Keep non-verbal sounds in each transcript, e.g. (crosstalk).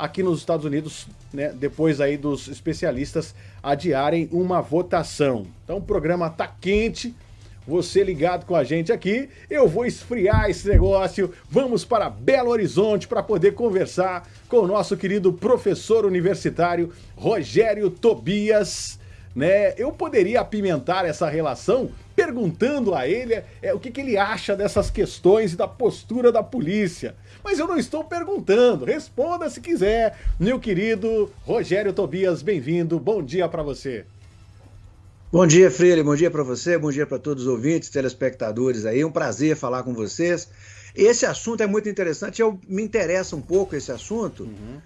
aqui nos Estados Unidos, né, depois aí dos especialistas adiarem uma votação. Então o programa tá quente, você ligado com a gente aqui, eu vou esfriar esse negócio. Vamos para Belo Horizonte para poder conversar com o nosso querido professor universitário Rogério Tobias né? Eu poderia apimentar essa relação perguntando a ele é, o que, que ele acha dessas questões e da postura da polícia. Mas eu não estou perguntando, responda se quiser. Meu querido Rogério Tobias, bem-vindo, bom dia para você. Bom dia, Freire, bom dia para você, bom dia para todos os ouvintes, telespectadores aí, um prazer falar com vocês. Esse assunto é muito interessante, eu me interessa um pouco esse assunto, uhum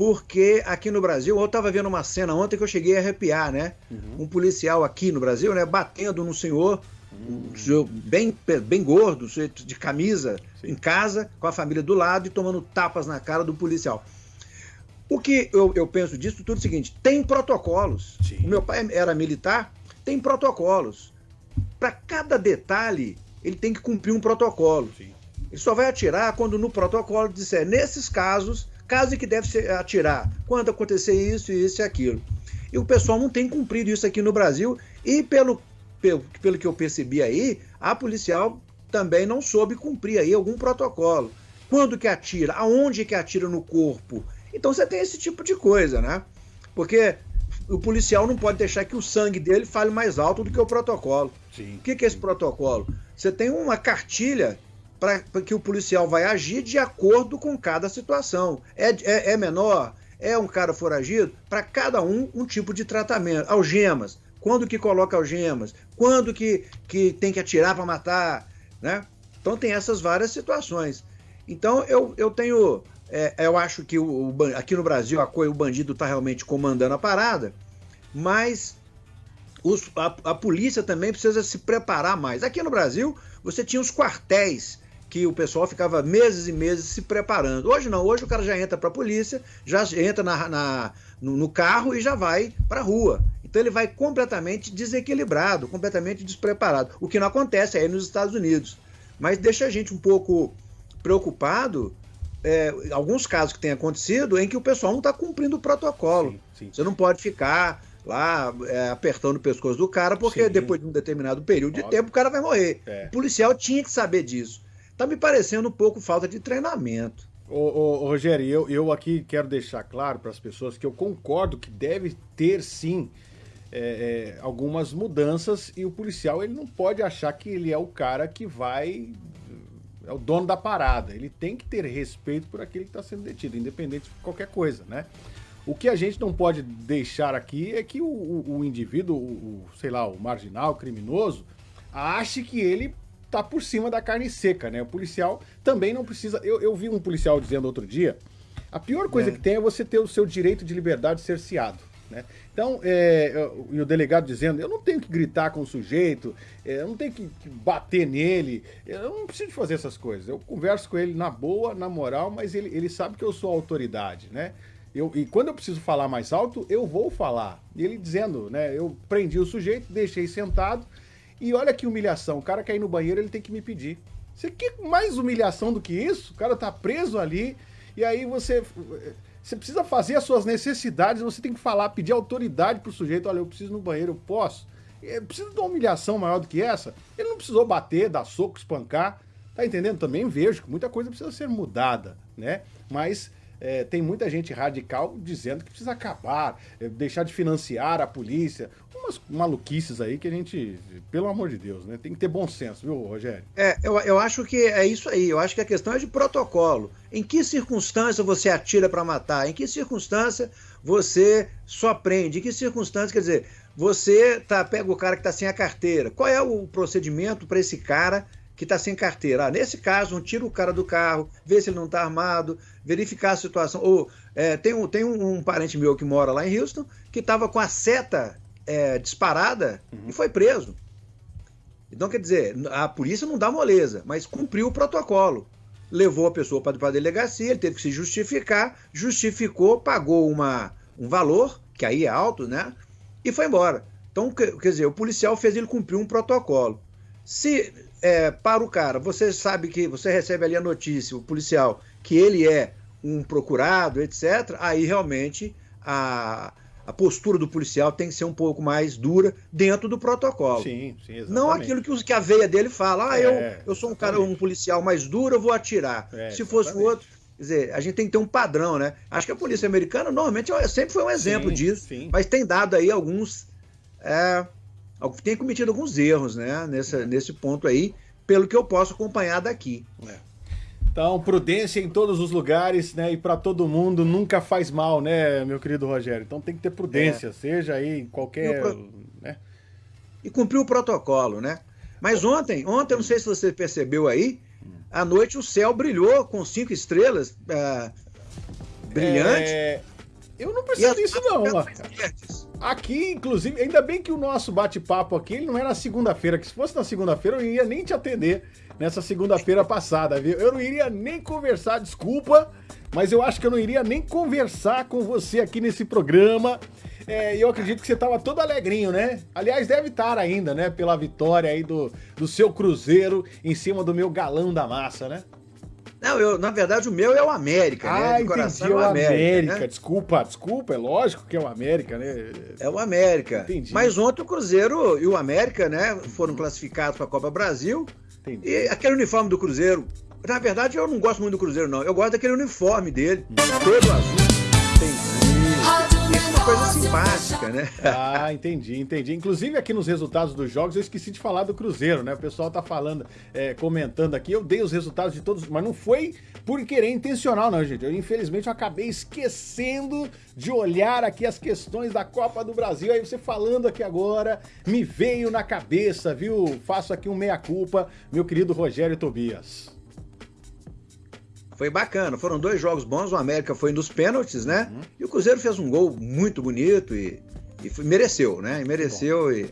porque aqui no Brasil, eu estava vendo uma cena ontem que eu cheguei a arrepiar, né? Uhum. Um policial aqui no Brasil, né, batendo num senhor, uhum. um senhor bem, bem gordo, de camisa, Sim. em casa, com a família do lado e tomando tapas na cara do policial. O que eu, eu penso disso tudo é o seguinte: tem protocolos. Sim. O meu pai era militar, tem protocolos. Para cada detalhe, ele tem que cumprir um protocolo. Sim. Ele só vai atirar quando no protocolo disser, nesses casos, caso em que deve se atirar, quando acontecer isso, isso e aquilo. E o pessoal não tem cumprido isso aqui no Brasil e pelo, pelo, pelo que eu percebi aí, a policial também não soube cumprir aí algum protocolo. Quando que atira? Aonde que atira no corpo? Então você tem esse tipo de coisa, né? Porque o policial não pode deixar que o sangue dele fale mais alto do que o protocolo. Sim. O que, que é esse protocolo? Você tem uma cartilha para que o policial vai agir de acordo com cada situação. É, é, é menor? É um cara foragido? Para cada um, um tipo de tratamento. Algemas. Quando que coloca algemas? Quando que, que tem que atirar para matar? Né? Então tem essas várias situações. Então eu, eu tenho. É, eu acho que o, aqui no Brasil a, o bandido está realmente comandando a parada, mas os, a, a polícia também precisa se preparar mais. Aqui no Brasil, você tinha os quartéis que o pessoal ficava meses e meses se preparando. Hoje não, hoje o cara já entra para a polícia, já entra na, na no, no, carro e já vai para a rua. Então ele vai completamente desequilibrado, completamente despreparado. O que não acontece aí nos Estados Unidos. Mas deixa a gente um pouco preocupado é, alguns casos que têm acontecido em que o pessoal não está cumprindo o protocolo. Sim, sim. Você não pode ficar lá é, apertando o pescoço do cara, porque sim. depois de um determinado período de Óbvio. tempo o cara vai morrer. É. O policial tinha que saber disso. Tá me parecendo um pouco falta de treinamento. Ô, ô, Rogério, eu, eu aqui quero deixar claro para as pessoas que eu concordo que deve ter sim é, é, algumas mudanças e o policial ele não pode achar que ele é o cara que vai é o dono da parada. Ele tem que ter respeito por aquele que está sendo detido, independente de qualquer coisa, né? O que a gente não pode deixar aqui é que o, o, o indivíduo, o, o, sei lá, o marginal, o criminoso, ache que ele tá por cima da carne seca, né? O policial também não precisa. Eu, eu vi um policial dizendo outro dia: a pior coisa é. que tem é você ter o seu direito de liberdade cerceado. Né? Então, é, e o delegado dizendo: eu não tenho que gritar com o sujeito, é, eu não tenho que, bater nele, eu não preciso fazer essas coisas. Eu converso com ele na boa, na moral, mas ele, ele sabe que eu sou autoridade, né? Eu, e quando eu preciso falar mais alto, eu vou falar. E ele dizendo, né? Eu prendi o sujeito, deixei sentado, e olha que humilhação, o cara quer ir no banheiro, ele tem que me pedir. Você quer mais humilhação do que isso? O cara tá preso ali, e aí você... Você precisa fazer as suas necessidades, você tem que falar, pedir autoridade pro sujeito, olha, eu preciso no banheiro, eu posso. Precisa de uma humilhação maior do que essa? Ele não precisou bater, dar soco, espancar. Tá entendendo? Também vejo que muita coisa precisa ser mudada, né? Mas é, tem muita gente radical dizendo que precisa acabar, é, deixar de financiar a polícia, umas maluquices aí que a gente, pelo amor de Deus, né? Tem que ter bom senso, viu, Rogério? É, eu, eu acho que é isso aí. Eu acho que a questão é de protocolo. Em que circunstância você atira para matar? Em que circunstância você só prende? Em que circunstância, quer dizer, você tá, pega o cara que está sem a carteira. Qual é o procedimento para esse cara que está sem carteira. Ah, nesse caso, um tira o cara do carro, vê se ele não está armado, verificar a situação. Ou é, tem, um, tem um, um, parente meu que mora lá em Houston que estava com a seta é, disparada uhum. e foi preso. Então, quer dizer, a polícia não dá moleza, mas cumpriu o protocolo. Levou a pessoa para a delegacia, ele teve que se justificar, justificou, pagou uma, um valor, que aí é alto, né? E foi embora. Então, quer dizer, o policial fez ele cumprir um protocolo. Se é, para o cara, você sabe que você recebe ali a notícia, o policial, que ele é um procurado, etc., aí realmente a, a postura do policial tem que ser um pouco mais dura dentro do protocolo. Sim, sim, exatamente. Não aquilo que, que a veia dele fala, ah, é, eu, eu sou um cara, um policial mais duro, eu vou atirar. É, Se fosse o outro. Quer dizer, a gente tem que ter um padrão, né? Acho que a polícia americana normalmente sempre foi um exemplo sim, disso, sim. mas tem dado aí alguns. É, tem cometido alguns erros, né? Nesse, nesse ponto aí, pelo que eu posso acompanhar daqui. É. Então, prudência em todos os lugares, né? E para todo mundo nunca faz mal, né, meu querido Rogério? Então tem que ter prudência, é. seja aí em qualquer. E, pro... né? e cumprir o protocolo, né? Mas ontem, ontem, não sei se você percebeu aí, à noite o céu brilhou com cinco estrelas uh, brilhantes. É... Eu não percebi isso, não. Aqui, inclusive, ainda bem que o nosso bate-papo aqui ele não na segunda-feira, que se fosse na segunda-feira eu ia nem te atender nessa segunda-feira passada, viu? Eu não iria nem conversar, desculpa, mas eu acho que eu não iria nem conversar com você aqui nesse programa. É, eu acredito que você estava todo alegrinho, né? Aliás, deve estar ainda, né? Pela vitória aí do, do seu Cruzeiro em cima do meu galão da massa, né? Não, eu, na verdade o meu é o América, ah, né? De coração entendi, é o América. América. Né? Desculpa, desculpa, é lógico que é o América, né? É o América. Entendi. Mas ontem o Cruzeiro e o América, né, foram classificados para a Copa Brasil. Entendi. E aquele uniforme do Cruzeiro, na verdade eu não gosto muito do Cruzeiro não, eu gosto daquele uniforme dele, hum. todo azul. Entendi coisa simpática, né? Ah, entendi, entendi. Inclusive aqui nos resultados dos jogos eu esqueci de falar do Cruzeiro, né? O pessoal tá falando, é, comentando aqui, eu dei os resultados de todos, mas não foi por querer intencional, não, gente. Eu, infelizmente eu acabei esquecendo de olhar aqui as questões da Copa do Brasil. Aí você falando aqui agora, me veio na cabeça, viu? Faço aqui um meia-culpa, meu querido Rogério Tobias foi bacana. Foram dois jogos bons. O América foi nos pênaltis, né? Uhum. E o Cruzeiro fez um gol muito bonito e, e foi, mereceu, né? E mereceu e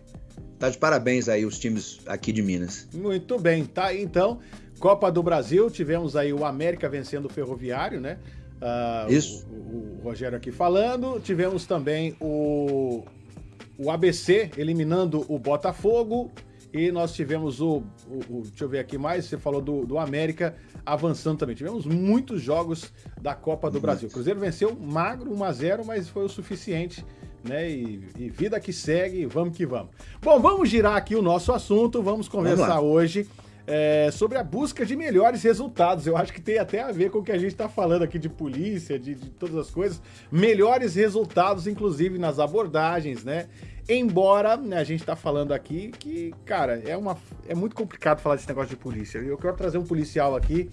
tá de parabéns aí os times aqui de Minas. Muito bem, tá então. Copa do Brasil, tivemos aí o América vencendo o Ferroviário, né? Uh, Isso. O, o, Rogério aqui falando. Tivemos também o, o ABC eliminando o Botafogo. E nós tivemos o, o, o, Deixa eu ver aqui mais. Você falou do, do América avançando também. Tivemos muitos jogos da Copa do Brasil. O Cruzeiro venceu magro 1 a 0 mas foi o suficiente. Né? E, e vida que segue, vamos que vamos. Bom, vamos girar aqui o nosso assunto. Vamos conversar vamos hoje. É, sobre a busca de melhores resultados. Eu acho que tem até a ver com o que a gente está falando aqui de polícia, de, de, todas as coisas. Melhores resultados, inclusive nas abordagens, né? Embora né, a gente tá falando aqui que, cara, é, uma, é muito complicado falar desse negócio de polícia. Eu quero trazer um policial aqui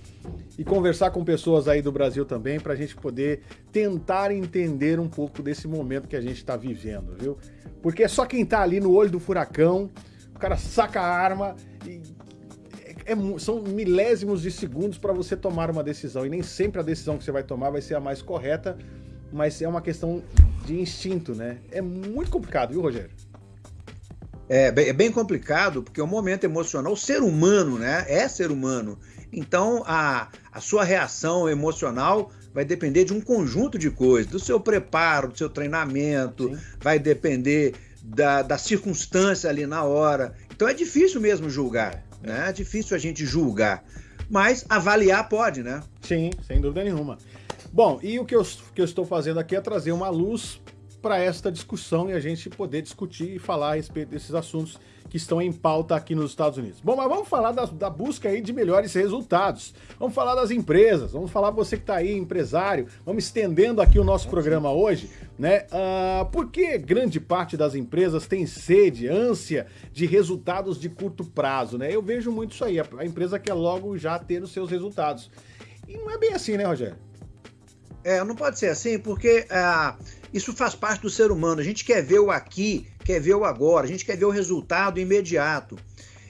e conversar com pessoas aí do Brasil também para a gente poder tentar entender um pouco desse momento que a gente está vivendo, viu? Porque é só quem tá ali no olho do furacão, o cara saca a arma e é, são milésimos de segundos para você tomar uma decisão. E nem sempre a decisão que você vai tomar vai ser a mais correta, mas é uma questão de instinto, né? É muito complicado, viu, Rogério? É, é bem complicado, porque o momento emocional, o ser humano, né? É ser humano. Então, a, a sua reação emocional vai depender de um conjunto de coisas, do seu preparo, do seu treinamento, Sim. vai depender da, da circunstância ali na hora. Então é difícil mesmo julgar, né? É difícil a gente julgar. Mas avaliar pode, né? Sim, sem dúvida nenhuma. Bom, e o que eu, que eu estou fazendo aqui é trazer uma luz para esta discussão e a gente poder discutir e falar a respeito desses assuntos que estão em pauta aqui nos Estados Unidos. Bom, mas vamos falar da, da busca aí de melhores resultados. Vamos falar das empresas, vamos falar você que está aí, empresário. Vamos estendendo aqui o nosso programa hoje, né? Uh, por que grande parte das empresas tem sede, ânsia de resultados de curto prazo, né? Eu vejo muito isso aí, a, empresa quer logo já ter os seus resultados. E não é bem assim, né, Rogério? É, não pode ser assim, porque ah, isso faz parte do ser humano. A gente quer ver o aqui, quer ver o agora, a gente quer ver o resultado imediato.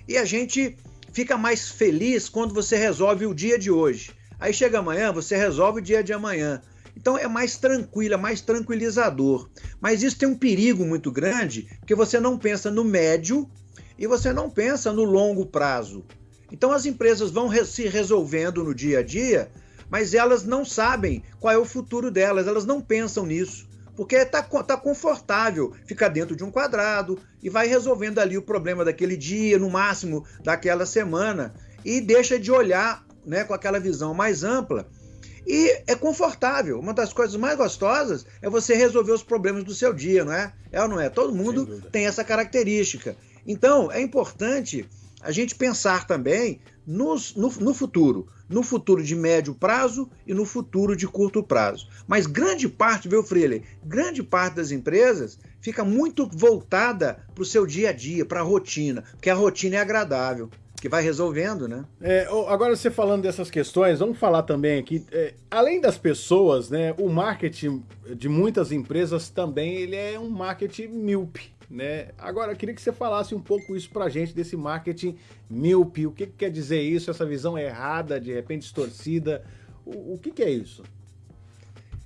E a gente fica mais feliz quando você resolve o dia de hoje. Aí chega amanhã, você resolve o dia de amanhã. Então é mais tranquilo, é mais tranquilizador. Mas isso tem um perigo muito grande, porque você não pensa no médio e você não pensa no longo prazo. Então as empresas vão se resolvendo no dia a dia mas elas não sabem qual é o futuro delas, elas não pensam nisso. Porque está tá confortável ficar dentro de um quadrado e vai resolvendo ali o problema daquele dia, no máximo daquela semana, e deixa de olhar né, com aquela visão mais ampla. E é confortável. Uma das coisas mais gostosas é você resolver os problemas do seu dia, não é? É ou não é? Todo mundo tem essa característica. Então, é importante a gente pensar também nos, no, no futuro. No futuro de médio prazo e no futuro de curto prazo. Mas grande parte, viu, Freire? Grande parte das empresas fica muito voltada para o seu dia a dia, para a rotina, porque a rotina é agradável que vai resolvendo, né? É, agora você falando dessas questões, vamos falar também aqui, é, além das pessoas, né, o marketing de muitas empresas também ele é um marketing míope, né? Agora eu queria que você falasse um pouco isso pra gente desse marketing míope, o que, que quer dizer isso, essa visão errada, de repente distorcida, o, o que, que é isso?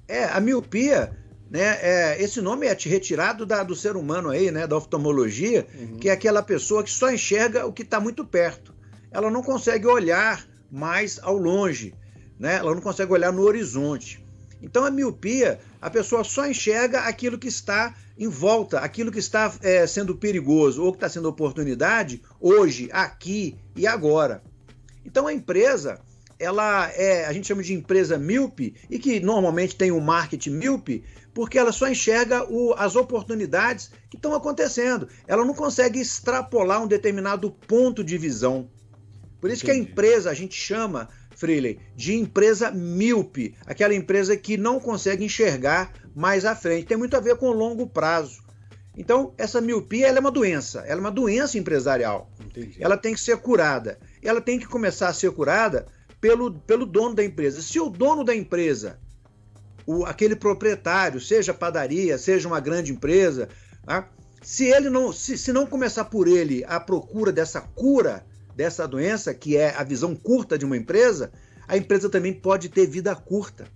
É, a miopia né, é, esse nome é retirado da, do ser humano aí, né, da oftalmologia, uhum. que é aquela pessoa que só enxerga o que está muito perto. Ela não consegue olhar mais ao longe, né? ela não consegue olhar no horizonte. Então a miopia, a pessoa só enxerga aquilo que está em volta, aquilo que está é, sendo perigoso ou que está sendo oportunidade hoje, aqui e agora. Então a empresa, ela é, a gente chama de empresa míope e que normalmente tem um marketing míope, porque ela só enxerga o, as oportunidades que estão acontecendo. Ela não consegue extrapolar um determinado ponto de visão. Por isso Entendi. que a empresa, a gente chama, Freely, de empresa míope, aquela empresa que não consegue enxergar mais à frente. Tem muito a ver com o longo prazo. Então, essa miopia é uma doença, ela é uma doença empresarial. Entendi. Ela tem que ser curada. Ela tem que começar a ser curada pelo, pelo dono da empresa. Se o dono da empresa o, aquele proprietário, seja padaria, seja uma grande empresa, tá? se ele não, se, se não começar por ele a procura dessa cura dessa doença, que é a visão curta de uma empresa, a empresa também pode ter vida curta.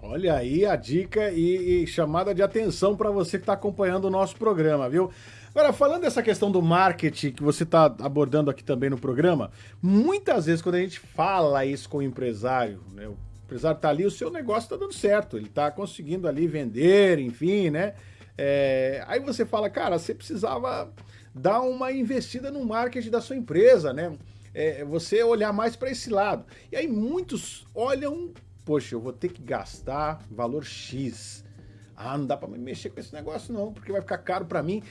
Olha aí a dica e, e chamada de atenção para você que está acompanhando o nosso programa, viu? Agora, falando dessa questão do marketing que você está abordando aqui também no programa, muitas vezes quando a gente fala isso com o empresário, né, empresário tá ali, o seu negócio tá dando certo, ele tá conseguindo ali vender, enfim, né? É, aí você fala, cara, você precisava dar uma investida no marketing da sua empresa, né? É, você olhar mais para esse lado. E aí muitos olham, poxa, eu vou ter que gastar valor X. Ah, não dá para mexer com esse negócio não, porque vai ficar caro para mim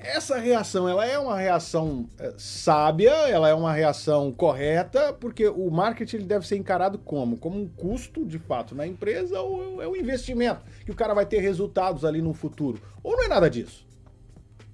essa reação, ela é uma reação é, sábia, ela é uma reação correta, porque o marketing ele deve ser encarado como? Como um custo, de fato, na empresa ou é um investimento, que o cara vai ter resultados ali no futuro. Ou não é nada disso?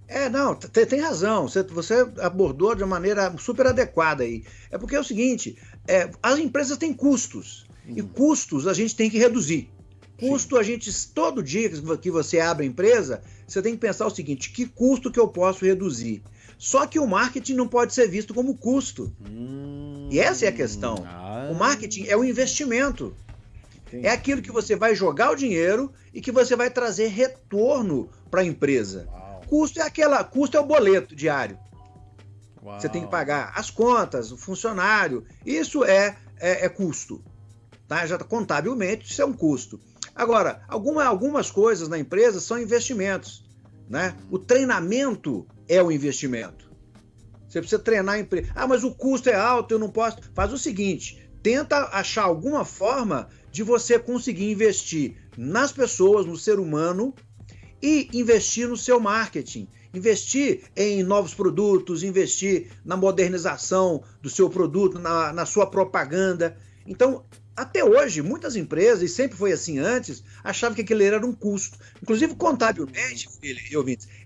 É, não, tem, tem razão. Você, você, abordou de uma maneira super adequada aí. É porque é o seguinte, é, as empresas têm custos. Uhum. E custos a gente tem que reduzir. Custo, Sim. a gente, todo dia que você abre a empresa, você tem que pensar o seguinte: que custo que eu posso reduzir? Só que o marketing não pode ser visto como custo. Hum, e essa é a questão. Ah, o marketing é o investimento. Entendi. É aquilo que você vai jogar o dinheiro e que você vai trazer retorno para a empresa. Uau. Custo é aquela, custo é o boleto diário. Uau. Você tem que pagar as contas, o funcionário. Isso é, é, é custo. Tá? Já contabilmente isso é um custo. Agora, alguma, algumas coisas na empresa são investimentos. Né? O treinamento é o investimento. Você precisa treinar a empresa. Ah, mas o custo é alto, eu não posso. Faz o seguinte: tenta achar alguma forma de você conseguir investir nas pessoas, no ser humano e investir no seu marketing. Investir em novos produtos, investir na modernização do seu produto, na, na sua propaganda. Então, até hoje, muitas empresas, e sempre foi assim antes, achavam que aquele era um custo. Inclusive, contabilmente,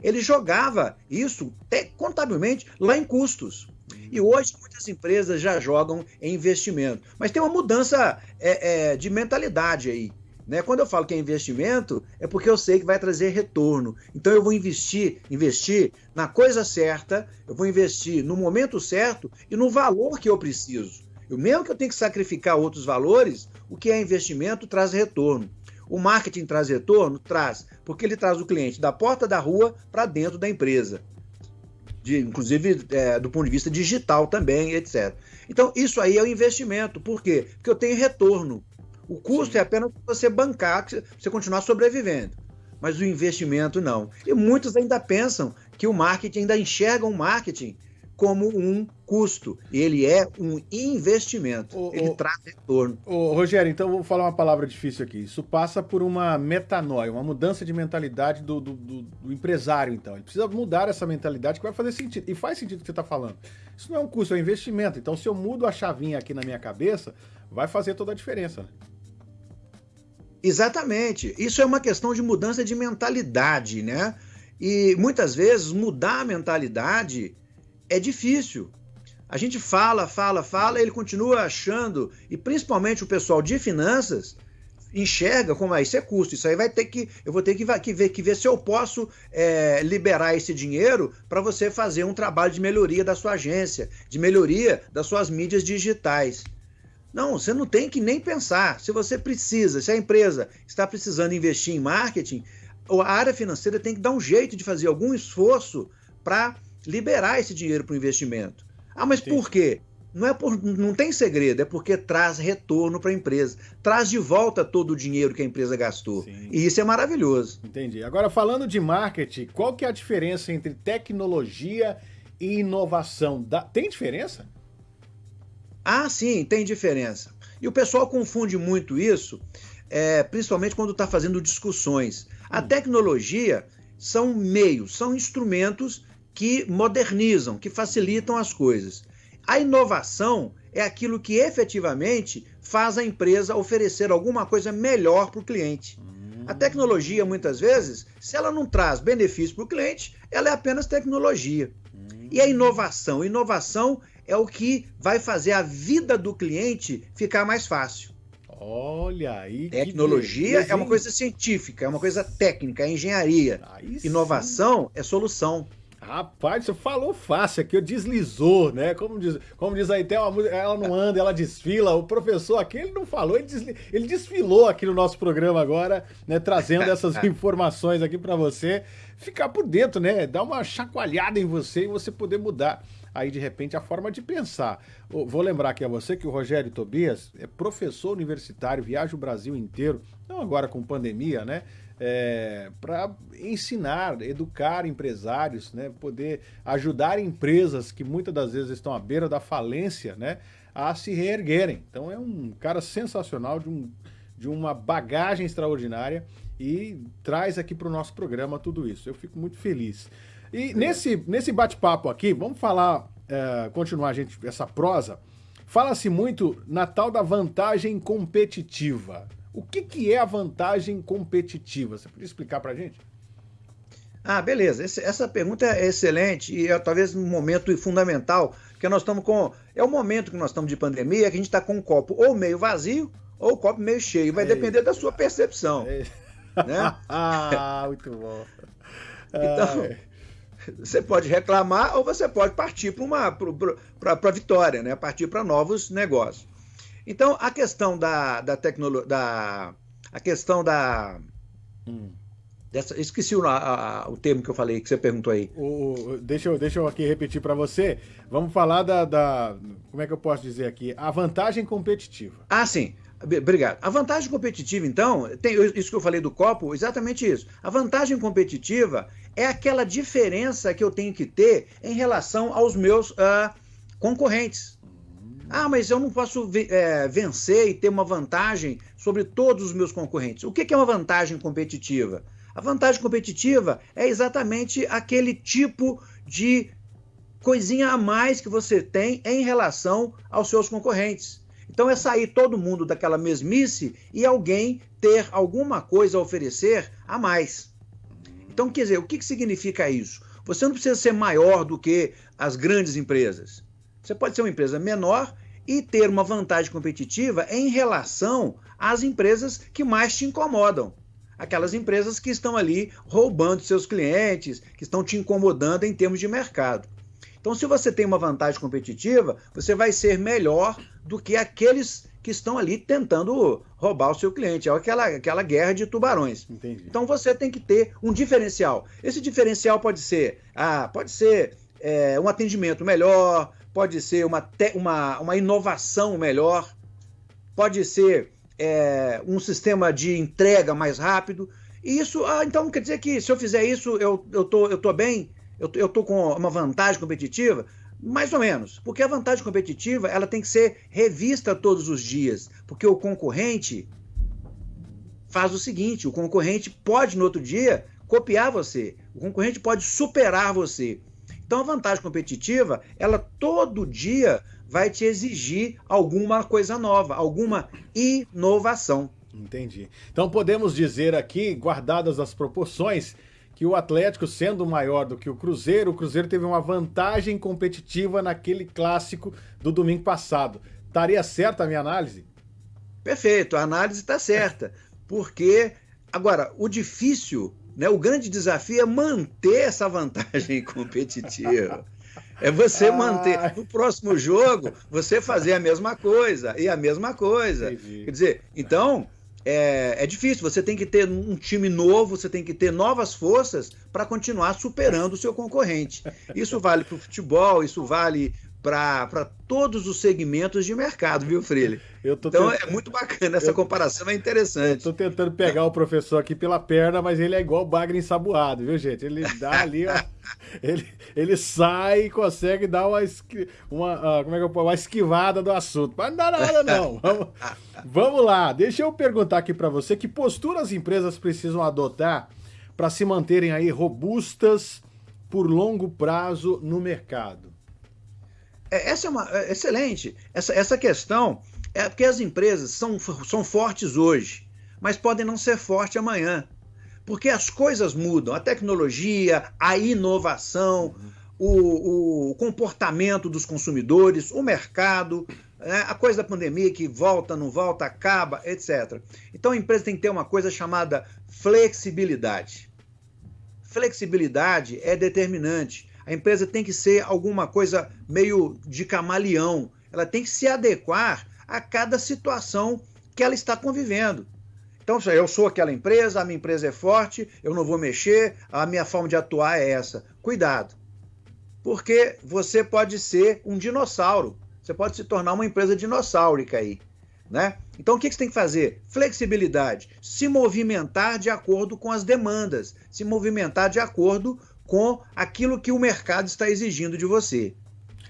ele, jogava isso contabilmente lá em custos. E hoje muitas empresas já jogam em investimento. Mas tem uma mudança é, é, de mentalidade aí. Né? Quando eu falo que é investimento, é porque eu sei que vai trazer retorno. Então eu vou investir, investir na coisa certa, eu vou investir no momento certo e no valor que eu preciso. Eu, mesmo que eu tenha que sacrificar outros valores, o que é investimento traz retorno. O marketing traz retorno? Traz, porque ele traz o cliente da porta da rua para dentro da empresa. De, inclusive é, do ponto de vista digital também, etc. Então, isso aí é o investimento. Por quê? Porque eu tenho retorno. O custo Sim. é apenas você bancar, você continuar sobrevivendo. Mas o investimento não. E muitos ainda pensam que o marketing, ainda enxergam o marketing como um custo, ele é um investimento. O, ele o, traz retorno. Ô, Rogério, então vou falar uma palavra difícil aqui. Isso passa por uma metanoia, uma mudança de mentalidade do, do, do, do empresário, então. Ele precisa mudar essa mentalidade que vai fazer sentido. E faz sentido o que você está falando. Isso não é um custo, é um investimento. Então, se eu mudo a chavinha aqui na minha cabeça, vai fazer toda a diferença. Né? Exatamente. Isso é uma questão de mudança de mentalidade, né? E muitas vezes mudar a mentalidade é difícil. A gente fala, fala, fala, ele continua achando, e principalmente o pessoal de finanças enxerga como ah, isso é custo. Isso aí vai ter que. Eu vou ter que, que ver, que ver se eu posso é, liberar esse dinheiro para você fazer um trabalho de melhoria da sua agência, de melhoria das suas mídias digitais. Não, você não tem que nem pensar. Se você precisa, se a empresa está precisando investir em marketing, a área financeira tem que dar um jeito de fazer algum esforço para liberar esse dinheiro para o investimento. Ah, mas Sim. por quê? Não, é por, não tem segredo, é porque traz retorno para a empresa. Traz de volta todo o dinheiro que a empresa gastou. Sim. E isso é maravilhoso. Entendi. Agora, falando de marketing, qual que é a diferença entre tecnologia e inovação? Tem diferença? Ah, sim, tem diferença. E o pessoal confunde muito isso, é, principalmente quando está fazendo discussões. A hum. tecnologia são meios, são instrumentos que modernizam, que facilitam as coisas. A inovação é aquilo que efetivamente faz a empresa oferecer alguma coisa melhor para o cliente. A tecnologia, muitas vezes, se ela não traz benefício para o cliente, ela é apenas tecnologia. E a inovação? Inovação é o que vai fazer a vida do cliente ficar mais fácil. Olha aí. Tecnologia é uma coisa científica, é uma coisa técnica, é engenharia. Aí Inovação sim. é solução. Rapaz, você falou fácil aqui, deslizou, né? Como diz, como diz aí, tem uma música, ela não anda, ela desfila. O professor aqui, ele não falou, ele, desli, ele desfilou aqui no nosso programa agora, né? Trazendo essas (laughs) informações aqui para você ficar por dentro, né? Dar uma chacoalhada em você e você poder mudar aí de repente a forma de pensar. Vou lembrar aqui a você que o Rogério Tobias é professor universitário, viaja o Brasil inteiro, não agora com pandemia, né? é, para ensinar, educar empresários, né, poder ajudar empresas que muitas das vezes estão à beira da falência, né, a se reerguerem. Então é um cara sensacional, de, um, de uma bagagem extraordinária e traz aqui para o nosso programa tudo isso. Eu fico muito feliz. E nesse, nesse bate-papo aqui, vamos falar, é, continuar gente, essa prosa, fala-se muito na tal da vantagem competitiva. O que, que é a vantagem competitiva? Você podia explicar para a gente? Ah, beleza. Esse, essa pergunta é excelente e é talvez um momento fundamental, porque nós estamos com. É o momento que nós estamos de pandemia, que a gente está com o copo ou meio vazio ou o copo meio cheio. Vai depender da sua percepção. Né? (laughs) ah, muito bom. Então, você pode reclamar ou você pode partir para a vitória, né? partir para novos negócios. Então, a questão da, da tecnologia. Da, a questão da. Hum. Dessa, esqueci o, a, o termo que eu falei, que você perguntou aí. O, deixa, eu, deixa eu aqui repetir para você. Vamos falar da, da. Como é que eu posso dizer aqui? A vantagem competitiva. Ah, sim. Obrigado. A vantagem competitiva, então, tem isso que eu falei do copo, exatamente isso. A vantagem competitiva é aquela diferença que eu tenho que ter em relação aos meus uh, concorrentes. Ah, mas eu não posso é, vencer e ter uma vantagem sobre todos os meus concorrentes. O que é uma vantagem competitiva? A vantagem competitiva é exatamente aquele tipo de coisinha a mais que você tem em relação aos seus concorrentes. Então é sair todo mundo daquela mesmice e alguém ter alguma coisa a oferecer a mais. Então, quer dizer, o que significa isso? Você não precisa ser maior do que as grandes empresas. Você pode ser uma empresa menor e ter uma vantagem competitiva em relação às empresas que mais te incomodam. Aquelas empresas que estão ali roubando seus clientes, que estão te incomodando em termos de mercado. Então, se você tem uma vantagem competitiva, você vai ser melhor do que aqueles que estão ali tentando roubar o seu cliente. É aquela, aquela guerra de tubarões. Entendi. Então você tem que ter um diferencial. Esse diferencial pode ser, ah, pode ser é, um atendimento melhor, pode ser uma, te, uma, uma inovação melhor, pode ser é, um sistema de entrega mais rápido. E isso, ah, então quer dizer que se eu fizer isso, eu, eu, tô, eu tô bem, eu, tô com uma vantagem competitiva? Mais ou menos, porque a vantagem competitiva ela tem que ser revista todos os dias, porque o concorrente faz o seguinte: o concorrente pode no outro dia copiar você, o concorrente pode superar você. Então a vantagem competitiva, ela todo dia vai te exigir alguma coisa nova, alguma inovação. Entendi. Então podemos dizer aqui, guardadas as proporções, que o Atlético, sendo maior do que o Cruzeiro, o Cruzeiro teve uma vantagem competitiva naquele clássico do domingo passado. Estaria certa a minha análise? Perfeito, a análise está certa. Porque, agora, o difícil, né, o grande desafio é manter essa vantagem (laughs) competitiva. É você manter. No próximo jogo, você fazer a mesma coisa e a mesma coisa. Entendi. Quer dizer, então, é, é difícil. Você tem que ter um time novo, você tem que ter novas forças para continuar superando o seu concorrente. Isso vale para o futebol, isso vale para todos os segmentos de mercado, viu, Freire? então tentando... é muito bacana, essa eu... comparação é interessante. Estou tentando pegar o professor aqui pela perna, mas ele é igual o bagre ensaboado, viu, gente? Ele dá ali, ó, (laughs) ele, ele sai e consegue dar uma, uma, uh, como é que eu, uma esquivada do assunto. Mas não dá nada, não. (laughs) Vamos, vamos lá, deixa eu perguntar aqui para você que postura as empresas precisam adotar para se manterem aí robustas por longo prazo no mercado. É, essa é uma é excelente. Essa, essa questão é porque as empresas são, são fortes hoje, mas podem não ser fortes amanhã. Porque as coisas mudam, a tecnologia, a inovação, o, o comportamento dos consumidores, o mercado, né, a coisa da pandemia que volta, não volta, acaba, etc. Então a empresa tem que ter uma coisa chamada flexibilidade. Flexibilidade é determinante. A empresa tem que ser alguma coisa meio de camaleão. Ela tem que se adequar a cada situação que ela está convivendo. Então, eu sou aquela empresa, a minha empresa é forte, eu não vou mexer, a minha forma de atuar é essa. Cuidado. Porque você pode ser um dinossauro. Você pode se tornar uma empresa dinossáurica aí. Né? Então, o que você tem que fazer? Flexibilidade. Se movimentar de acordo com as demandas. Se movimentar de acordo com aquilo que o mercado está exigindo de você.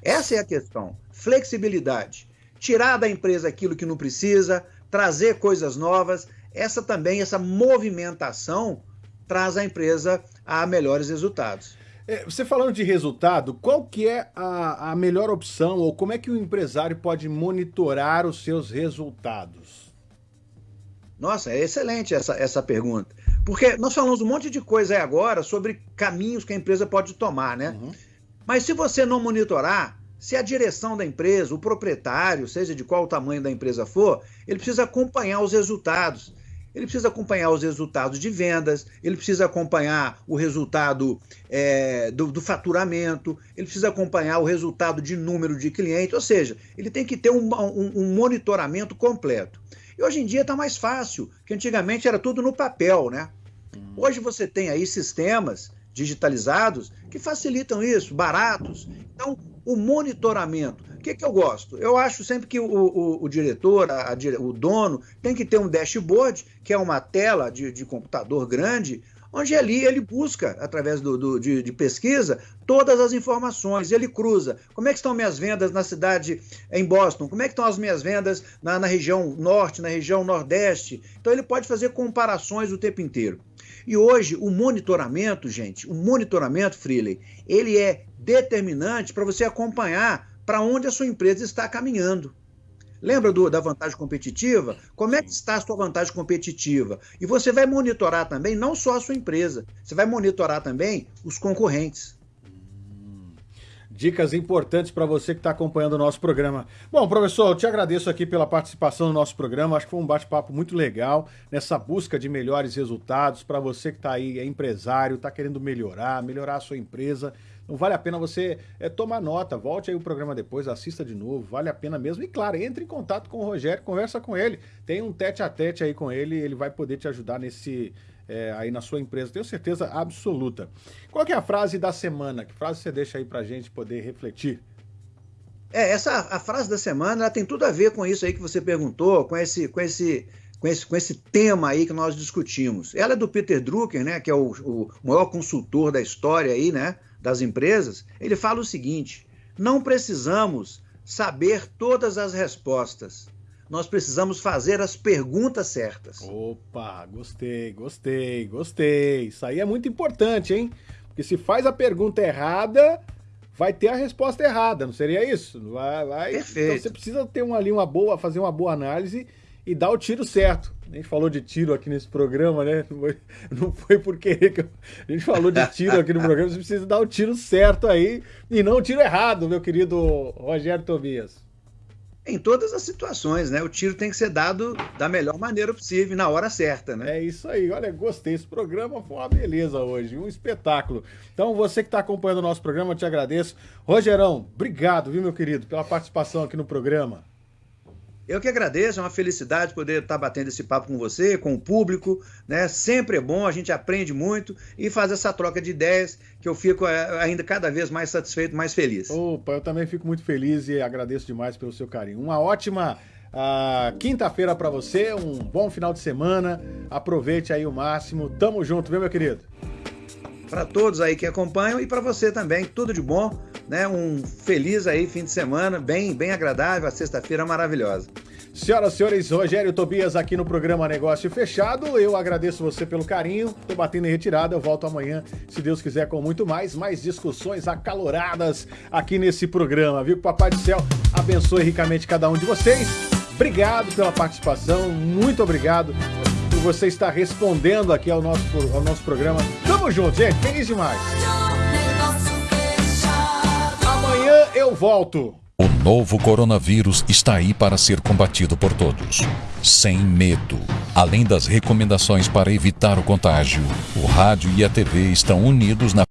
Essa é a questão. Flexibilidade. Tirar da empresa aquilo que não precisa, trazer coisas novas. Essa também, essa movimentação, traz a empresa a melhores resultados. É, você falando de resultado, qual que é a, a melhor opção ou como é que o empresário pode monitorar os seus resultados? Nossa, é excelente essa, essa pergunta. Porque nós falamos um monte de coisa aí agora sobre caminhos que a empresa pode tomar, né? Uhum. Mas se você não monitorar, se a direção da empresa, o proprietário, seja de qual tamanho da empresa for, ele precisa acompanhar os resultados. Ele precisa acompanhar os resultados de vendas, ele precisa acompanhar o resultado é, do, do, faturamento, ele precisa acompanhar o resultado de número de clientes, ou seja, ele tem que ter um, um, um monitoramento completo. E hoje em dia está mais fácil, que antigamente era tudo no papel, né? Hum. Hoje você tem aí sistemas digitalizados que facilitam isso, baratos. Então, o monitoramento. O que, que eu gosto? Eu acho sempre que o, o, o diretor, a, a, o dono, tem que ter um dashboard, que é uma tela de, de computador grande, onde ali ele busca, através do, do de, de, pesquisa, todas as informações. Ele cruza. Como é que estão minhas vendas na cidade, em Boston? Como é que estão as minhas vendas na, na região norte, na região nordeste? Então ele pode fazer comparações o tempo inteiro. E hoje o monitoramento, gente, o monitoramento, Freely, ele é determinante para você acompanhar para onde a sua empresa está caminhando. Lembra do, da vantagem competitiva? Como é que está a sua vantagem competitiva? E você vai monitorar também não só a sua empresa, você vai monitorar também os concorrentes. Dicas importantes para você que está acompanhando o nosso programa. Bom, professor, eu te agradeço aqui pela participação no nosso programa. Acho que foi um bate-papo muito legal nessa busca de melhores resultados para você que está aí, é empresário, está querendo melhorar, melhorar a sua empresa. Não vale a pena você é, tomar nota, volte aí o programa depois, assista de novo, vale a pena mesmo. E claro, entre em contato com o Rogério, conversa com ele, tem um tete a tete aí com ele, ele vai poder te ajudar nesse é, aí na sua empresa, tenho certeza absoluta. Qual é a frase da semana? Que frase você deixa aí pra gente poder refletir? É, essa a frase da semana tem tudo a ver com isso aí que você perguntou, com esse, com esse, com esse, com esse tema aí que nós discutimos. Ela é do Peter Drucker, né, que é o, o maior consultor da história aí, né, das empresas, ele fala o seguinte: não precisamos saber todas as respostas. Nós precisamos fazer as perguntas certas. Opa, gostei, gostei, gostei. Isso aí é muito importante, hein? Porque se faz a pergunta errada, vai ter a resposta errada, não seria isso? Vai, vai. Perfeito. Então você precisa ter um, ali uma boa, fazer uma boa análise e dar o tiro certo. A gente falou de tiro aqui nesse programa, né? Não foi, (laughs) não foi por querer que eu... a gente falou de tiro aqui no programa. Você precisa dar o tiro certo aí e não o tiro errado, meu querido Rogério Tobias. Em todas as situações, né? O tiro tem que ser dado da melhor maneira possível, na hora certa, né? É isso aí. Olha, gostei. Esse programa foi uma beleza hoje, um espetáculo. Então, você que está acompanhando o nosso programa, eu te agradeço. Rogerão, obrigado, viu, meu querido, pela participação aqui no programa. Eu que agradeço, é uma felicidade poder estar batendo esse papo com você, com o público, né? Sempre é bom, a gente aprende muito e faz essa troca de ideias que eu fico é, ainda cada vez mais satisfeito, mais feliz. Opa, eu também fico muito feliz e agradeço demais pelo seu carinho. Uma ótima uh, quinta-feira para você, um bom final de semana. Aproveite aí o máximo. Tamo junto, viu, meu querido? Para todos aí que acompanham e para você também, tudo de bom né? Um feliz aí fim de semana, bem, bem agradável, a sexta-feira maravilhosa. Senhoras e senhores, Rogério Tobias aqui no programa Negócio Fechado. Eu agradeço você pelo carinho. Tô batendo em retirada. Eu volto amanhã, se Deus quiser, com muito mais, mais discussões acaloradas aqui nesse programa, viu? Que o Papai do Céu abençoe ricamente cada um de vocês. Obrigado pela participação, muito obrigado por você estar respondendo aqui ao nosso, ao nosso programa. Tamo junto, gente. Feliz demais eu volto. O novo coronavírus está aí para ser combatido por todos, sem medo. Além das recomendações para evitar o contágio, o rádio e a TV estão unidos na